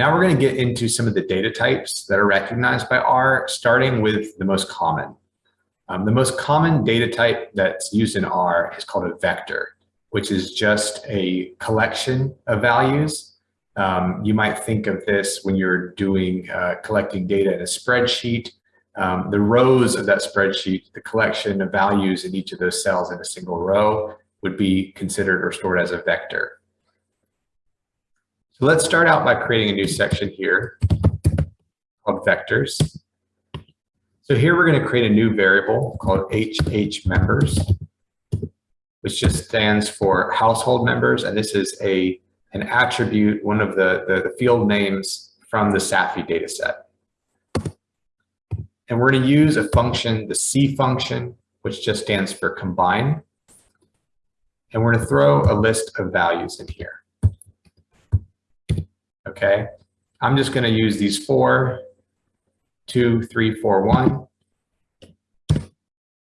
Now we're going to get into some of the data types that are recognized by R, starting with the most common. Um, the most common data type that's used in R is called a vector, which is just a collection of values. Um, you might think of this when you're doing uh, collecting data in a spreadsheet. Um, the rows of that spreadsheet, the collection of values in each of those cells in a single row would be considered or stored as a vector. So let's start out by creating a new section here called vectors. So here we're going to create a new variable called HH members, which just stands for household members. And this is a an attribute, one of the, the, the field names from the SAFI dataset. And we're going to use a function, the C function, which just stands for combine. And we're going to throw a list of values in here. Okay, I'm just going to use these four, two, three, four, one,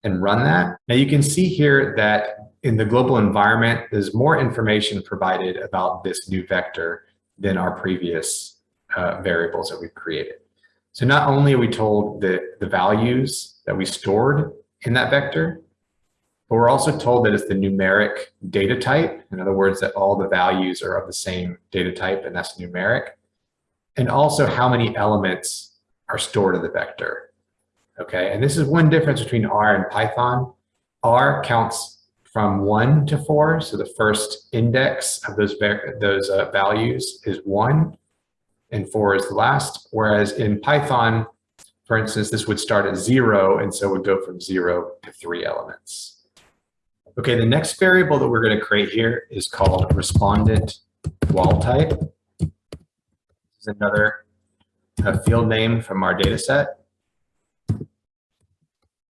and run that. Now you can see here that in the global environment, there's more information provided about this new vector than our previous uh, variables that we've created. So not only are we told the, the values that we stored in that vector, but we're also told that it's the numeric data type. In other words, that all the values are of the same data type and that's numeric. And also how many elements are stored in the vector. Okay, and this is one difference between R and Python. R counts from one to four. So the first index of those, those uh, values is one and four is the last. Whereas in Python, for instance, this would start at zero and so would go from zero to three elements. Okay, the next variable that we're going to create here is called respondent wall type. This is another field name from our data set.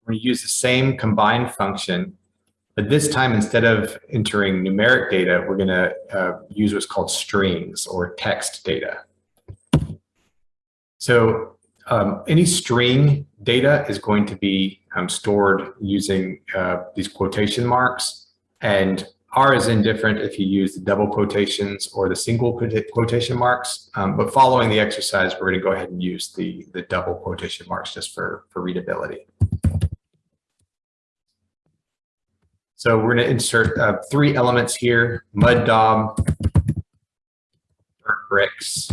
We use the same combine function, but this time instead of entering numeric data, we're going to uh, use what's called strings or text data. So um, any string data is going to be um, stored using uh, these quotation marks. And R is indifferent if you use the double quotations or the single quotation marks. Um, but following the exercise, we're going to go ahead and use the, the double quotation marks just for, for readability. So we're going to insert uh, three elements here, mud daub, burnt bricks,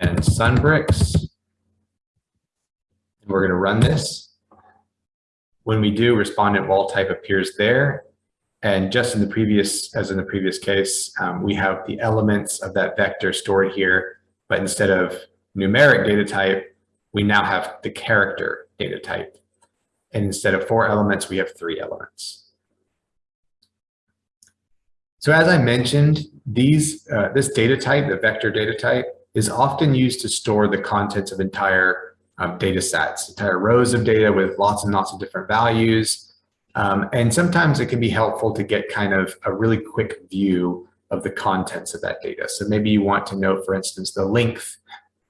and Sunbricks. And we're going to run this. When we do, respondent wall type appears there. And just in the previous, as in the previous case, um, we have the elements of that vector stored here, but instead of numeric data type, we now have the character data type. And instead of four elements, we have three elements. So as I mentioned, these uh, this data type, the vector data type, is often used to store the contents of entire um, data sets, entire rows of data with lots and lots of different values. Um, and sometimes it can be helpful to get kind of a really quick view of the contents of that data. So maybe you want to know, for instance, the length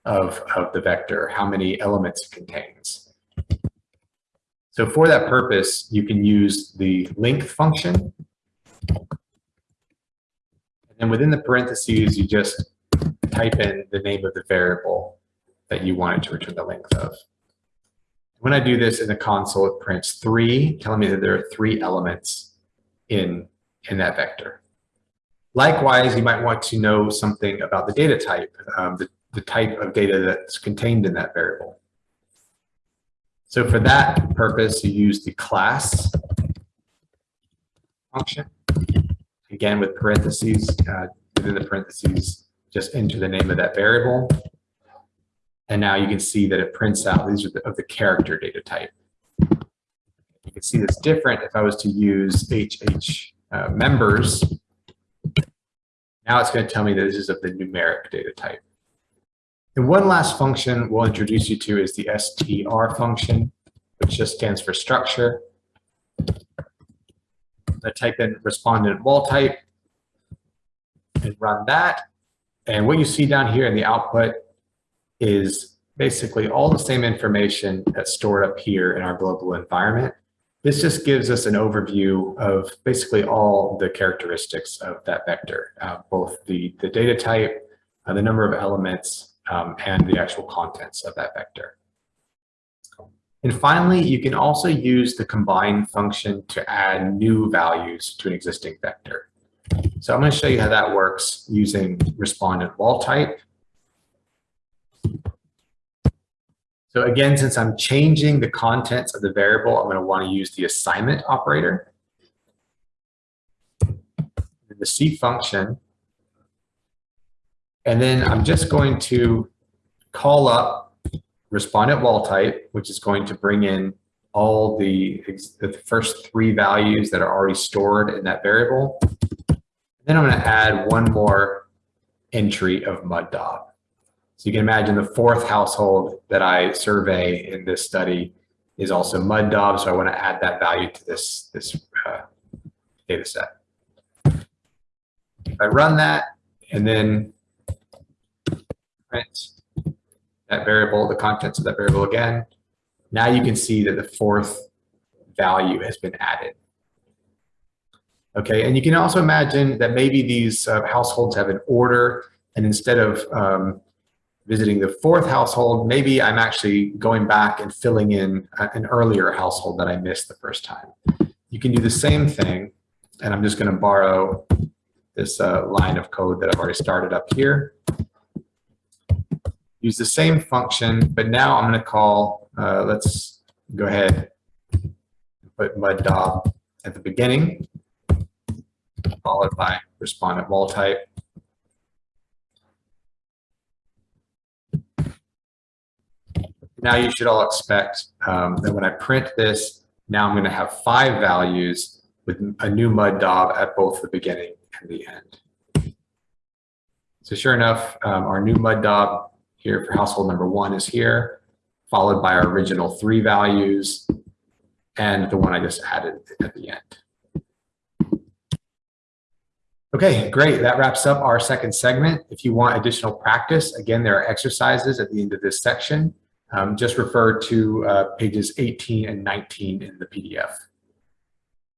of, of the vector, how many elements it contains. So for that purpose, you can use the length function. And within the parentheses, you just type in the name of the variable that you wanted to return the length of. When I do this in the console, it prints three, telling me that there are three elements in, in that vector. Likewise, you might want to know something about the data type, um, the, the type of data that's contained in that variable. So for that purpose, you use the class function, again with parentheses, uh, within the parentheses, just enter the name of that variable. And now you can see that it prints out, these are the, of the character data type. You can see this different if I was to use HH uh, members. Now it's going to tell me that this is of the numeric data type. And one last function we'll introduce you to is the str function, which just stands for structure. I type in respondent wall type and run that. And what you see down here in the output is basically all the same information that's stored up here in our global environment. This just gives us an overview of basically all the characteristics of that vector, uh, both the, the data type, uh, the number of elements, um, and the actual contents of that vector. And finally, you can also use the combine function to add new values to an existing vector. So I'm going to show you how that works using respondent wall type. So again, since I'm changing the contents of the variable, I'm going to want to use the assignment operator. The C function. And then I'm just going to call up respondent wall type, which is going to bring in all the, the first three values that are already stored in that variable. Then I'm going to add one more entry of mud. So you can imagine the fourth household that I survey in this study is also mud daub. So I want to add that value to this, this uh, data set. I run that and then print that variable, the contents of that variable again, now you can see that the fourth value has been added. Okay, and you can also imagine that maybe these uh, households have an order and instead of um, visiting the fourth household, maybe I'm actually going back and filling in an earlier household that I missed the first time. You can do the same thing, and I'm just going to borrow this uh, line of code that I've already started up here. Use the same function, but now I'm going to call, uh, let's go ahead put mud daub at the beginning, followed by respondent wall type. Now you should all expect um, that when I print this, now I'm going to have five values with a new mud daub at both the beginning and the end. So sure enough, um, our new mud daub here for household number one is here, followed by our original three values and the one I just added at the end. Okay, great. That wraps up our second segment. If you want additional practice, again, there are exercises at the end of this section. Um, just refer to uh, pages 18 and 19 in the PDF.